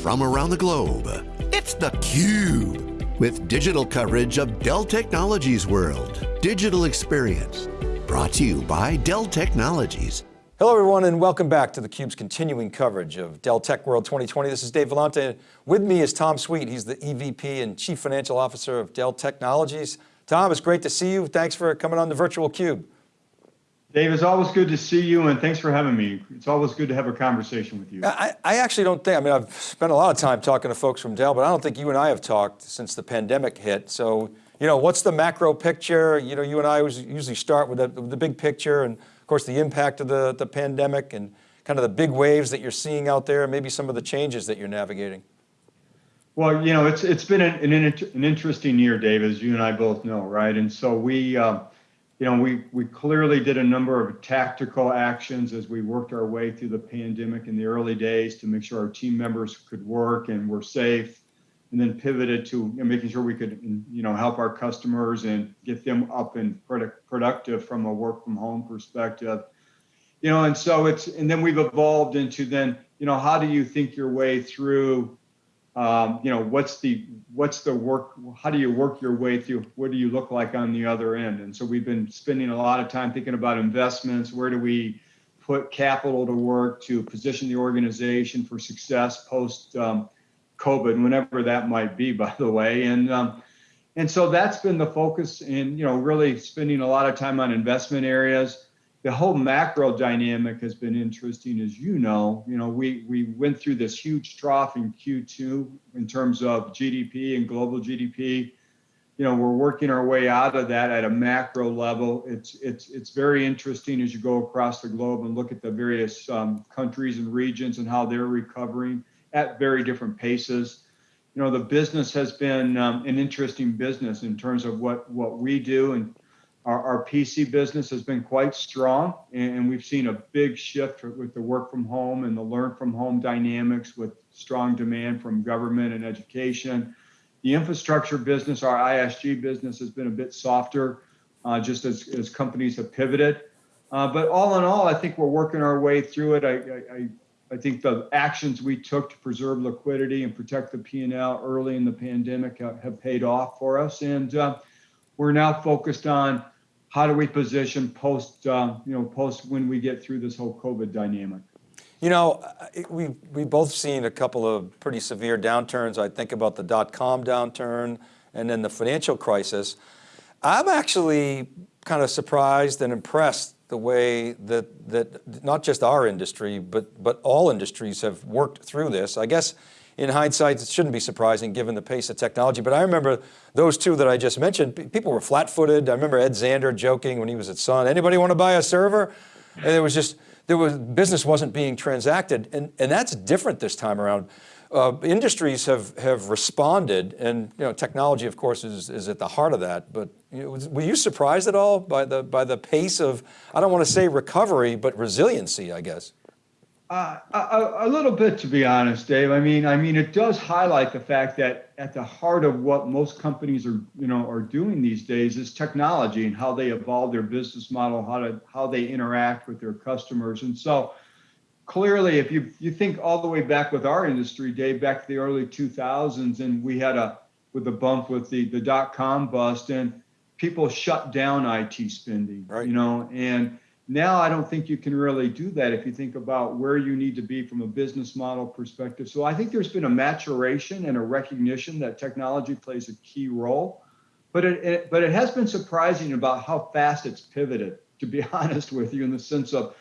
from around the globe. It's theCUBE, with digital coverage of Dell Technologies World. Digital Experience, brought to you by Dell Technologies. Hello everyone and welcome back to theCUBE's continuing coverage of Dell Tech World 2020. This is Dave Vellante. With me is Tom Sweet. He's the EVP and Chief Financial Officer of Dell Technologies. Tom, it's great to see you. Thanks for coming on the virtual cube. Dave, it's always good to see you and thanks for having me. It's always good to have a conversation with you. I, I, actually don't think, I mean, I've spent a lot of time talking to folks from Dell, but I don't think you and I have talked since the pandemic hit. So, you know, what's the macro picture? You know, you and I usually start with the, the big picture and of course the impact of the, the pandemic and kind of the big waves that you're seeing out there and maybe some of the changes that you're navigating. Well, you know, it's it's been an, an, an interesting year, Dave, as you and I both know, right? And so we, uh, you know, we, we clearly did a number of tactical actions as we worked our way through the pandemic in the early days to make sure our team members could work and were safe, and then pivoted to making sure we could, you know, help our customers and get them up and product, productive from a work from home perspective. You know, and so it's, and then we've evolved into then, you know, how do you think your way through um, you know, what's the what's the work? How do you work your way through? What do you look like on the other end? And so we've been spending a lot of time thinking about investments. Where do we put capital to work to position the organization for success post um, COVID, whenever that might be, by the way. And um, and so that's been the focus, and you know, really spending a lot of time on investment areas the whole macro dynamic has been interesting, as you know. You know, we we went through this huge trough in Q2 in terms of GDP and global GDP. You know, we're working our way out of that at a macro level. It's it's it's very interesting as you go across the globe and look at the various um, countries and regions and how they're recovering at very different paces. You know, the business has been um, an interesting business in terms of what what we do and our, our PC business has been quite strong, and we've seen a big shift with the work from home and the learn from home dynamics with strong demand from government and education. The infrastructure business, our ISG business, has been a bit softer, uh, just as, as companies have pivoted. Uh, but all in all, I think we're working our way through it. I, I, I think the actions we took to preserve liquidity and protect the P&L early in the pandemic have, have paid off for us. And uh, we're now focused on how do we position post, uh, you know, post when we get through this whole COVID dynamic. You know, we we both seen a couple of pretty severe downturns. I think about the dot-com downturn and then the financial crisis. I'm actually kind of surprised and impressed the way that that not just our industry, but but all industries have worked through this. I guess in hindsight, it shouldn't be surprising given the pace of technology, but I remember those two that I just mentioned, people were flat footed. I remember Ed Zander joking when he was at Sun, anybody want to buy a server? And there was just, there was, business wasn't being transacted. And, and that's different this time around. Uh, industries have, have responded and you know, technology of course is, is at the heart of that, but you know, were you surprised at all by the, by the pace of, I don't want to say recovery, but resiliency, I guess? Uh, a, a, little bit, to be honest, Dave. I mean, I mean, it does highlight the fact that at the heart of what most companies are, you know, are doing these days is technology and how they evolve their business model, how to how they interact with their customers. And so, clearly, if you you think all the way back with our industry, Dave, back to the early 2000s, and we had a with the bump with the the dot com bust, and people shut down IT spending, right. you know, and now I don't think you can really do that if you think about where you need to be from a business model perspective. So I think there's been a maturation and a recognition that technology plays a key role, but it, it but it has been surprising about how fast it's pivoted. To be honest with you, in the sense of,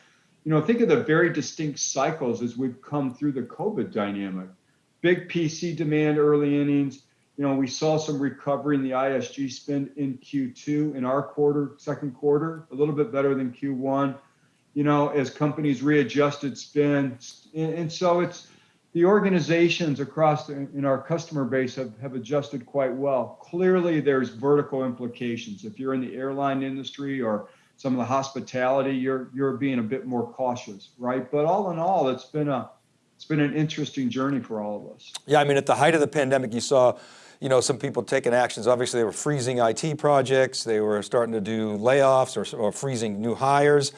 you know, think of the very distinct cycles as we've come through the COVID dynamic. Big PC demand early innings, you know, we saw some recovery in the ISG spend in Q2 in our quarter, second quarter, a little bit better than Q1, you know, as companies readjusted spend. And, so it's the organizations across the, in our customer base have, have adjusted quite well. Clearly, there's vertical implications. If you're in the airline industry or some of the hospitality, you're you're being a bit more cautious, right? But all in all, it's been a it's been an interesting journey for all of us. Yeah, I mean, at the height of the pandemic, you saw you know, some people taking actions. Obviously they were freezing IT projects. They were starting to do layoffs or, or freezing new hires.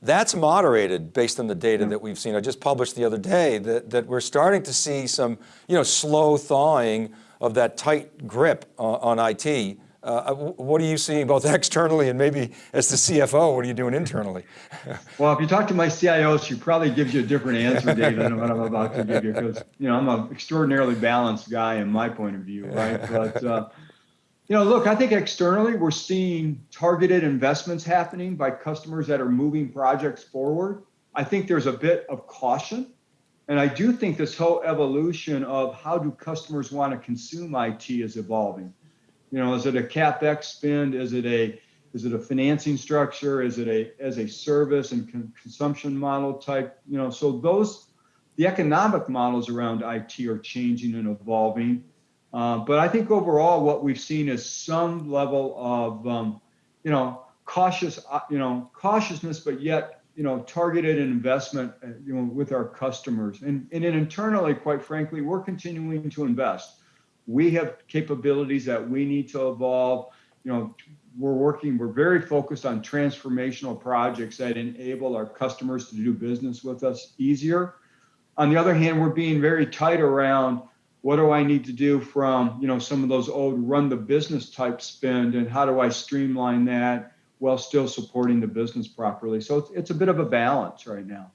That's moderated based on the data that we've seen. I just published the other day that, that we're starting to see some you know, slow thawing of that tight grip on, on IT. Uh, what are you seeing both externally and maybe as the CFO, what are you doing internally? well, if you talk to my CIO, she probably gives you a different answer, David, than what I'm about to give you, because you know I'm an extraordinarily balanced guy in my point of view, right? But uh, you know, look, I think externally we're seeing targeted investments happening by customers that are moving projects forward. I think there's a bit of caution. And I do think this whole evolution of how do customers want to consume IT is evolving. You know, is it a capex spend? Is it a is it a financing structure? Is it a as a service and con consumption model type? You know, so those the economic models around IT are changing and evolving. Uh, but I think overall, what we've seen is some level of, um, you know, cautious, uh, you know, cautiousness, but yet, you know, targeted investment, uh, you know, with our customers. And, and internally, quite frankly, we're continuing to invest. We have capabilities that we need to evolve. You know, we're working, we're very focused on transformational projects that enable our customers to do business with us easier. On the other hand, we're being very tight around what do I need to do from you know some of those old run the business type spend and how do I streamline that while still supporting the business properly. So it's, it's a bit of a balance right now.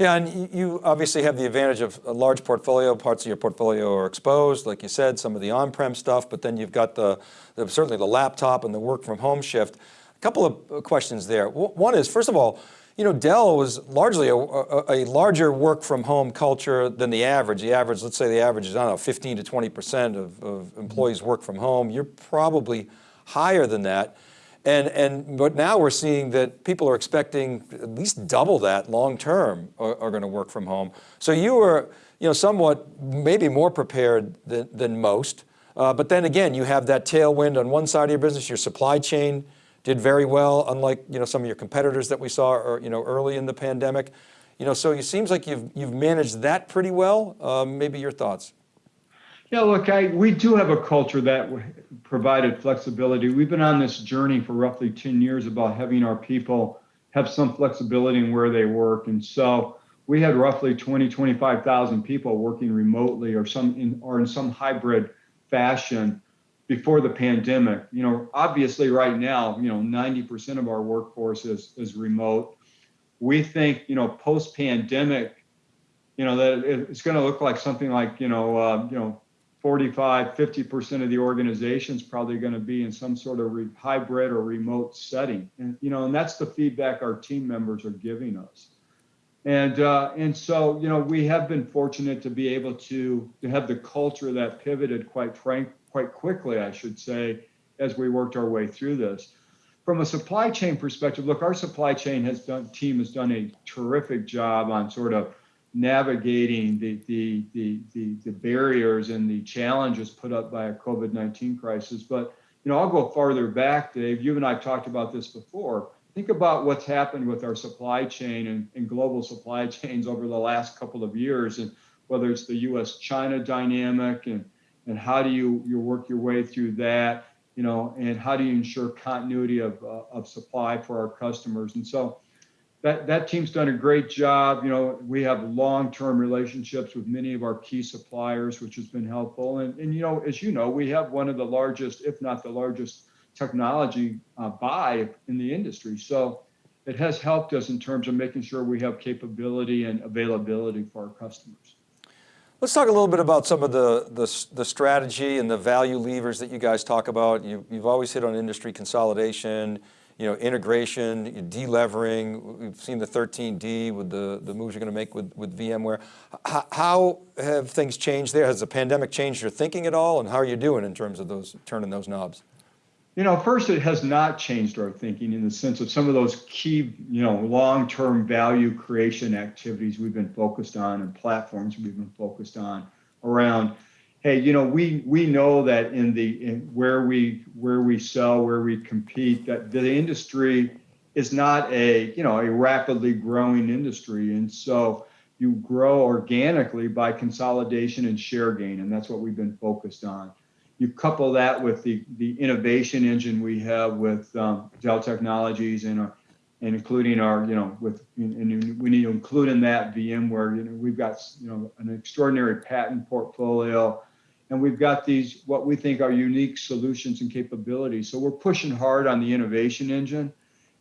Yeah, and you obviously have the advantage of a large portfolio. Parts of your portfolio are exposed, like you said, some of the on-prem stuff, but then you've got the, the, certainly the laptop and the work from home shift. A couple of uh, questions there. One is, first of all, you know, Dell was largely a, a, a, larger work from home culture than the average. The average, let's say the average is, I don't know, 15 to 20% of, of employees work from home. You're probably higher than that. And, and, but now we're seeing that people are expecting at least double that long term are, are going to work from home. So you were, you know, somewhat maybe more prepared than, than most. Uh, but then again, you have that tailwind on one side of your business, your supply chain, did very well, unlike you know some of your competitors that we saw or, you know early in the pandemic. You know, so it seems like you've you've managed that pretty well. Um, maybe your thoughts. Yeah, look, I we do have a culture that provided flexibility. We've been on this journey for roughly 10 years about having our people have some flexibility in where they work, and so we had roughly 20, 25,000 people working remotely or some in or in some hybrid fashion before the pandemic. You know, obviously right now, you know, 90% of our workforce is, is remote. We think, you know, post pandemic, you know, that it's going to look like something like, you know, uh, you know, 45, 50% of the organization is probably going to be in some sort of hybrid or remote setting. And, you know, and that's the feedback our team members are giving us. And, uh, and so, you know, we have been fortunate to be able to, to have the culture that pivoted, quite frank, quite quickly, I should say, as we worked our way through this. From a supply chain perspective, look, our supply chain has done team has done a terrific job on sort of navigating the the the the, the barriers and the challenges put up by a COVID-19 crisis. But you know, I'll go farther back, Dave. You and I have talked about this before. Think about what's happened with our supply chain and, and global supply chains over the last couple of years, and whether it's the U.S.-China dynamic and and how do you you work your way through that you know and how do you ensure continuity of, uh, of supply for our customers and so that that team's done a great job. You know we have long-term relationships with many of our key suppliers which has been helpful. And and you know as you know we have one of the largest if not the largest technology uh, buy in the industry. So it has helped us in terms of making sure we have capability and availability for our customers. Let's talk a little bit about some of the, the, the, strategy and the value levers that you guys talk about. You, have always hit on industry consolidation, you know, integration, delevering. We've seen the 13D with the, the moves you're going to make with, with VMware. H how have things changed there? Has the pandemic changed your thinking at all? And how are you doing in terms of those turning those knobs? You know, first, it has not changed our thinking in the sense of some of those key, you know, long-term value creation activities we've been focused on and platforms we've been focused on around. Hey, you know, we we know that in the in where we where we sell, where we compete, that the industry is not a you know a rapidly growing industry, and so you grow organically by consolidation and share gain, and that's what we've been focused on. You couple that with the, the innovation engine we have with um, Dell Technologies and our, and including our, you know, with, and we need to include in that VMware, you know, we've got, you know, an extraordinary patent portfolio, and we've got these, what we think are unique solutions and capabilities. So we're pushing hard on the innovation engine.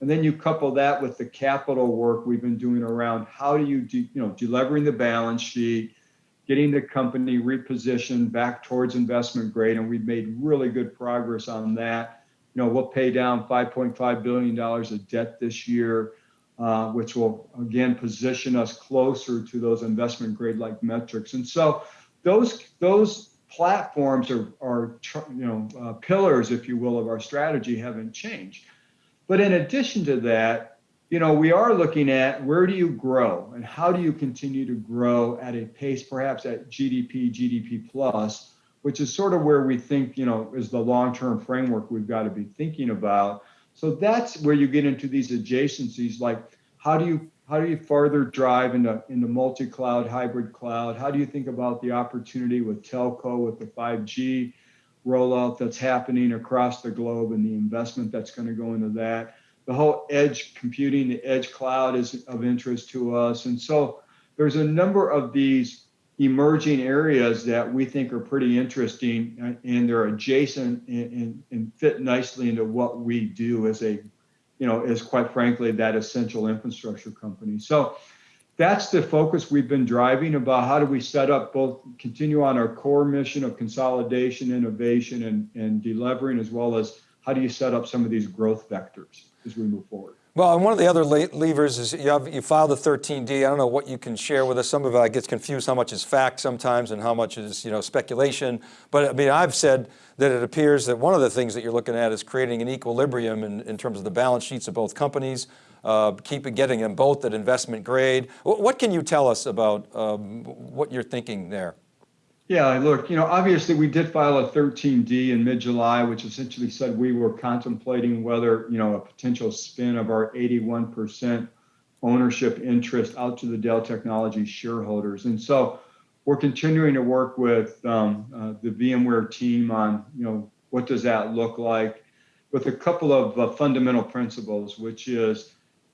And then you couple that with the capital work we've been doing around how do you, de, you know, delevering the balance sheet, getting the company repositioned back towards investment grade, and we've made really good progress on that. You know, we'll pay down 5.5 billion dollars of debt this year, uh, which will again position us closer to those investment grade like metrics. And so those those platforms are are you know uh, pillars, if you will, of our strategy haven't changed. But in addition to that, you know, we are looking at where do you grow and how do you continue to grow at a pace, perhaps at GDP, GDP plus, which is sort of where we think, you know, is the long-term framework we've got to be thinking about. So that's where you get into these adjacencies, like how do you how do you further drive into into multi-cloud, hybrid cloud? How do you think about the opportunity with telco, with the 5G rollout that's happening across the globe and the investment that's going to go into that? the whole edge computing, the edge cloud is of interest to us. And so there's a number of these emerging areas that we think are pretty interesting and they're adjacent and, and, and, fit nicely into what we do as a, you know, is quite frankly, that essential infrastructure company. So that's the focus we've been driving about how do we set up both continue on our core mission of consolidation, innovation, and, and delevering, as well as how do you set up some of these growth vectors as we move forward? Well, and one of the other levers is you, have, you filed the 13D. I don't know what you can share with us. Some of it gets confused how much is fact sometimes and how much is you know speculation. But I mean, I've said that it appears that one of the things that you're looking at is creating an equilibrium in, in terms of the balance sheets of both companies, uh, keep getting them both at investment grade. What can you tell us about um, what you're thinking there? Yeah, look, you know, obviously we did file a 13D in mid-July, which essentially said we were contemplating whether, you know, a potential spin of our 81% ownership interest out to the Dell Technologies shareholders. And so we're continuing to work with um, uh, the VMware team on, you know, what does that look like with a couple of uh, fundamental principles, which is,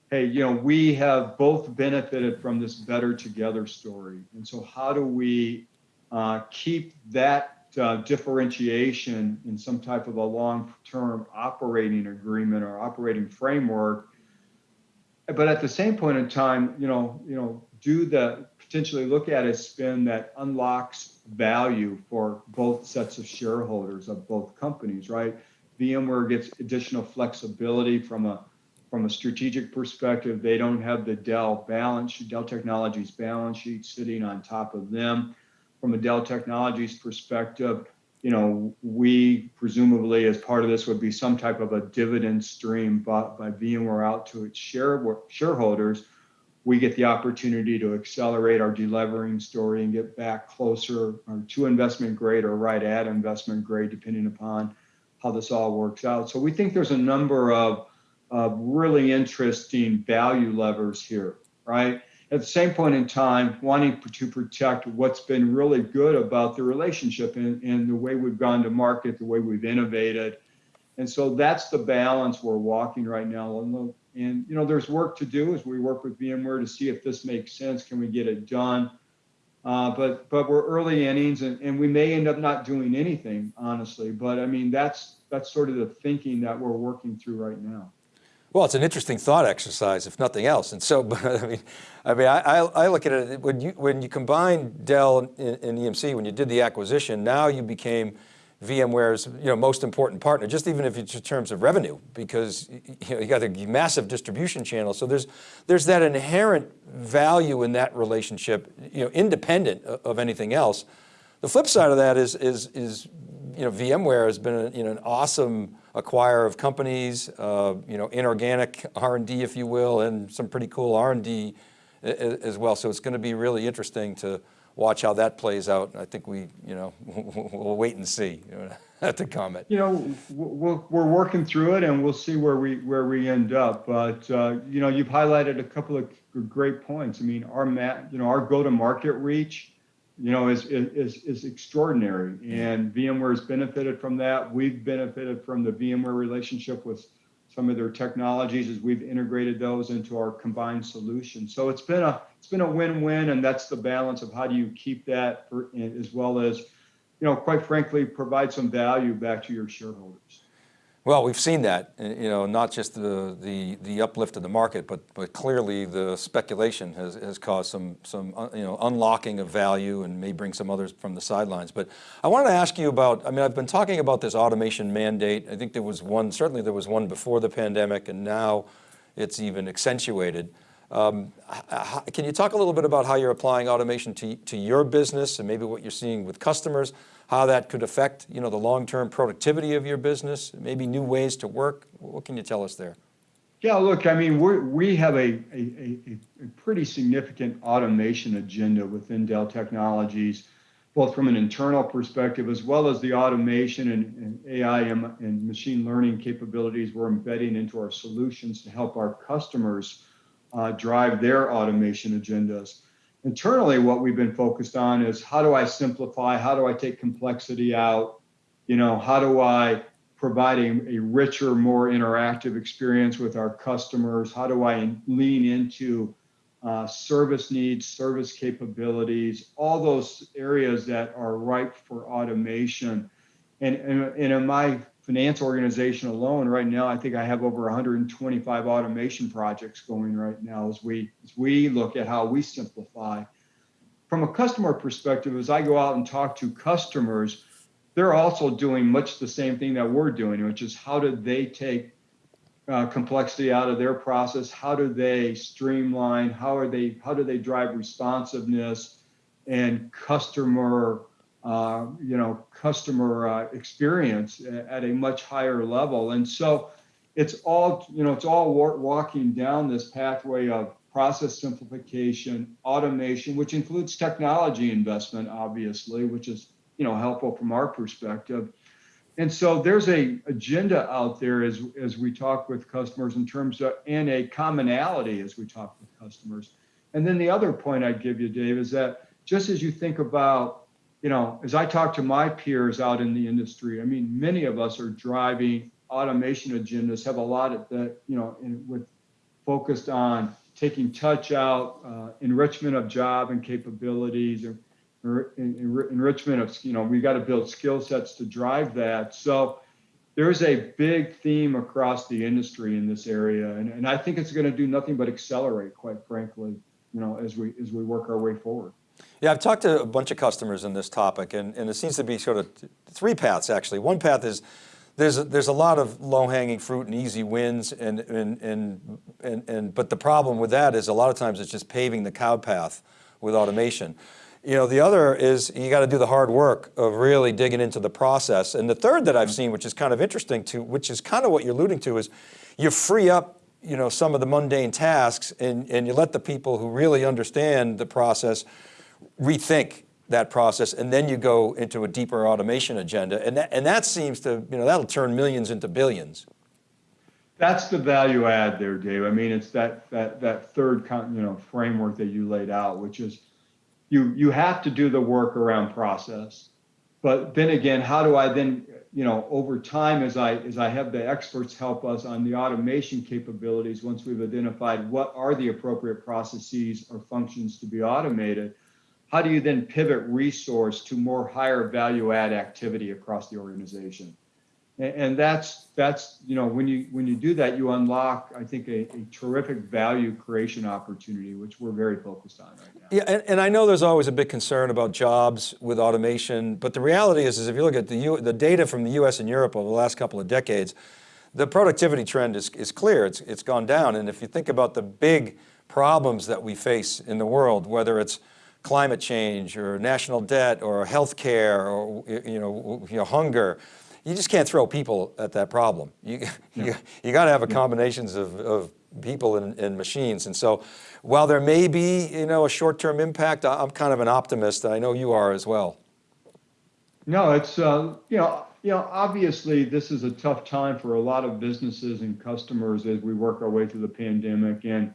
hey, you know, we have both benefited from this better together story. And so how do we uh, keep that uh, differentiation in some type of a long-term operating agreement or operating framework. But at the same point in time, you know, you know, do the potentially look at a spin that unlocks value for both sets of shareholders of both companies, right? VMware gets additional flexibility from a from a strategic perspective. They don't have the Dell balance sheet, Dell Technologies balance sheet sitting on top of them from a Dell Technologies perspective, you know, we presumably as part of this would be some type of a dividend stream bought by VMware out to its share, shareholders. We get the opportunity to accelerate our delevering story and get back closer to investment grade or right at investment grade, depending upon how this all works out. So we think there's a number of, of really interesting value levers here, right? At the same point in time, wanting to protect what's been really good about the relationship and, and the way we've gone to market, the way we've innovated. And so that's the balance we're walking right now. And, and you know, there's work to do as we work with VMware to see if this makes sense. Can we get it done? Uh, but but we're early innings, and, and we may end up not doing anything, honestly. But I mean, that's that's sort of the thinking that we're working through right now. Well, it's an interesting thought exercise, if nothing else. And so, but, I mean, I mean, I, I look at it when you when you combine Dell and, EMC, when you did the acquisition, now you became VMware's you know most important partner, just even if it's in terms of revenue, because you, know, you got a massive distribution channel. So there's there's that inherent value in that relationship, you know, independent of anything else. The flip side of that is is is you know VMware has been a, you know an awesome acquire of companies, uh, you know, inorganic R&D, if you will, and some pretty cool R&D as well. So it's going to be really interesting to watch how that plays out. I think we, you know, we'll wait and see. You know, at the comment. You know, we're, we're working through it, and we'll see where we where we end up. But uh, you know, you've highlighted a couple of great points. I mean, our mat, you know, our go-to-market reach you know, is, is, is extraordinary. And VMware has benefited from that. We've benefited from the VMware relationship with some of their technologies as we've integrated those into our combined solution. So it's been a it's been a win-win, and that's the balance of how do you keep that for, as well as, you know, quite frankly, provide some value back to your shareholders. Well, we've seen that, you know, not just the, the, the uplift of the market, but, but clearly the speculation has, has caused some, some uh, you know, unlocking of value and may bring some others from the sidelines. But I wanted to ask you about, I mean, I've been talking about this automation mandate. I think there was one, certainly there was one before the pandemic and now it's even accentuated. Um, can you talk a little bit about how you're applying automation to, to your business and maybe what you're seeing with customers? How that could affect you know, the long-term productivity of your business, maybe new ways to work. What can you tell us there? Yeah, look, I mean, we we have a, a, a, pretty significant automation agenda within Dell Technologies, both from an internal perspective as well as the automation and, and AI and, and, machine learning capabilities we're embedding into our solutions to help our customers uh, drive their automation agendas internally what we've been focused on is how do i simplify? How do i take complexity out? You know how do i provide a, a richer more interactive experience with our customers? How do i lean into uh, service needs service capabilities? All those areas that are ripe for automation. And, and, and in my finance organization alone right now i think i have over 125 automation projects going right now as we as we look at how we simplify. From a customer perspective as i go out and talk to customers they're also doing much the same thing that we're doing which is how do they take uh, complexity out of their process? How do they streamline? How are they how do they drive responsiveness and customer uh, you know, customer uh, experience at a much higher level. And so it's all, you know, it's all walking down this pathway of process simplification, automation, which includes technology investment, obviously, which is, you know, helpful from our perspective. And so there's a agenda out there as, as we talk with customers in terms of, and a commonality as we talk with customers. And then the other point I'd give you, Dave, is that just as you think about you know, as I talk to my peers out in the industry, I mean, many of us are driving automation agendas, have a lot of that, you know, in, with focused on taking touch out, uh, enrichment of job and capabilities, or, or en enrichment of, you know, we got to build skill sets to drive that. So there's a big theme across the industry in this area, and, and I think it's going to do nothing but accelerate, quite frankly, you know, as we as we work our way forward. Yeah, I've talked to a bunch of customers on this topic and, and it seems to be sort of three paths actually. One path is there's a, there's a lot of low hanging fruit and easy wins and, and, and, and, and, but the problem with that is a lot of times it's just paving the cow path with automation. You know, the other is you got to do the hard work of really digging into the process. And the third that I've mm-hmm. seen, which is kind of interesting to, which is kind of what you're alluding to is you free up you know, some of the mundane tasks and, and you let the people who really understand the process rethink that process and then you go into a deeper automation agenda and that, and that seems to, you know, that'll turn millions into billions. That's the value add there, Dave. I mean, it's that, that, that third, you know, framework that you laid out, which is you, you have to do the work around process, but then again, how do I then, you know, over time, as I, as I have the experts help us on the automation capabilities, once we've identified what are the appropriate processes or functions to be automated, how do you then pivot resource to more higher value add activity across the organization? And, that's that's you know when you when you do that you unlock I think a, a terrific value creation opportunity which we're very focused on right now. Yeah, and, and, I know there's always a big concern about jobs with automation, but the reality is, is if you look at the U, the data from the U.S. and Europe over the last couple of decades, the productivity trend is, is clear. It's it's gone down, and if you think about the big problems that we face in the world, whether it's climate change or national debt or healthcare or you know, you know hunger. You just can't throw people at that problem. You, you, you got to have a combinations of, of people and, and, machines. And so while there may be you know, a short-term impact, I'm kind of an optimist. I know you are as well. No, it's, uh, you know, you know, obviously this is a tough time for a lot of businesses and customers as we work our way through the pandemic. And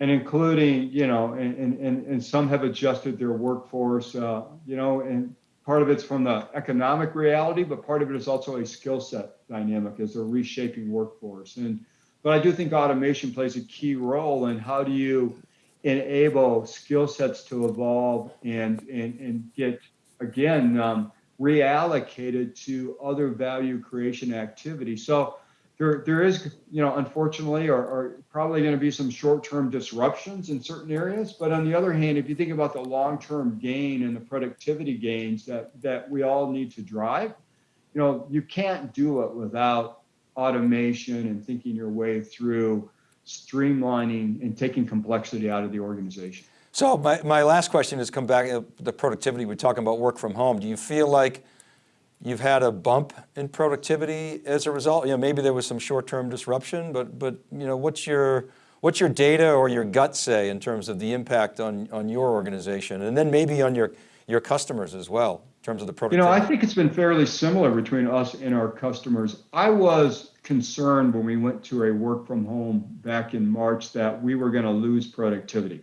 and including, you know, and, and, and some have adjusted their workforce, uh, you know, and part of it's from the economic reality, but part of it is also a skill set dynamic as they're reshaping workforce. And but I do think automation plays a key role in how do you enable skill sets to evolve and and and get again um, reallocated to other value creation activities. So there, there is, you know, unfortunately, or, or probably going to be some short-term disruptions in certain areas. But on the other hand, if you think about the long-term gain and the productivity gains that that we all need to drive, you know, you can't do it without automation and thinking your way through streamlining and taking complexity out of the organization. So my, my last question is come back to the productivity. We're talking about work from home. Do you feel like you've had a bump in productivity as a result? You know, maybe there was some short-term disruption, but, but you know, what's your, what's your data or your gut say in terms of the impact on, on your organization and then maybe on your, your customers as well in terms of the productivity? You know, I think it's been fairly similar between us and our customers. I was concerned when we went to a work from home back in March that we were going to lose productivity.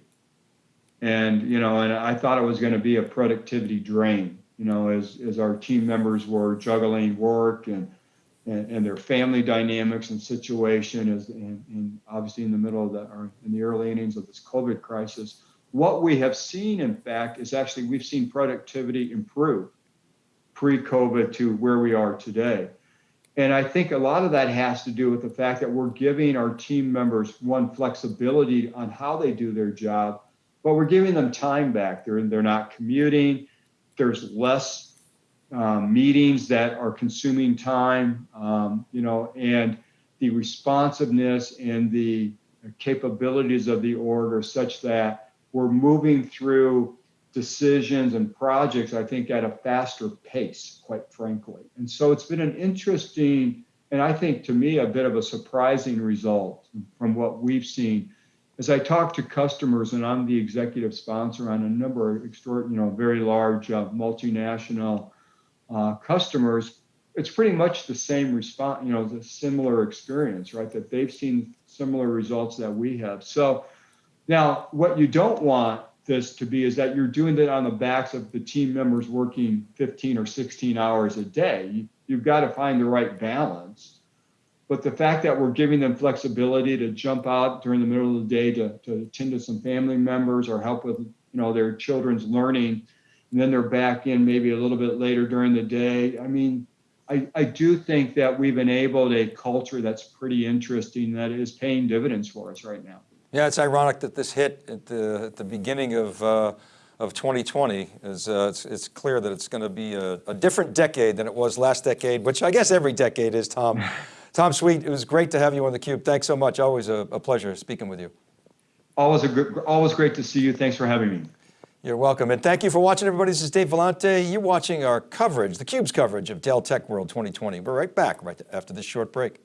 And, you know, and I thought it was going to be a productivity drain you know, as, as our team members were juggling work and, and, and their family dynamics and situation as, and, obviously in the middle of the, or in the early innings of this COVID crisis, what we have seen, in fact, is actually we've seen productivity improve pre-COVID to where we are today. And I think a lot of that has to do with the fact that we're giving our team members one flexibility on how they do their job, but we're giving them time back. They're, they're not commuting there's less um, meetings that are consuming time, um, you know, and the responsiveness and the capabilities of the org are such that we're moving through decisions and projects, I think, at a faster pace, quite frankly. And so it's been an interesting, and I think to me, a bit of a surprising result from what we've seen as I talk to customers, and I'm the executive sponsor on a number of you know, very large uh, multinational uh, customers, it's pretty much the same response, you know, the similar experience, right? That they've seen similar results that we have. So now, what you don't want this to be is that you're doing it on the backs of the team members working 15 or 16 hours a day. You, you've got to find the right balance but the fact that we're giving them flexibility to jump out during the middle of the day to, to attend to some family members or help with you know their children's learning and then they're back in maybe a little bit later during the day. I mean I, I do think that we've enabled a culture that's pretty interesting that is paying dividends for us right now. Yeah it's ironic that this hit at the, at the beginning of uh, of 2020 is uh, it's, it's, clear that it's going to be a, a different decade than it was last decade which i guess every decade is tom Tom Sweet, it was great to have you on theCUBE. Thanks so much. Always a, a pleasure speaking with you. Always, a good, always great to see you. Thanks for having me. You're welcome. And thank you for watching, everybody. This is Dave Vellante. You're watching our coverage, theCUBE's coverage of Dell Tech World 2020. We're right back right after this short break.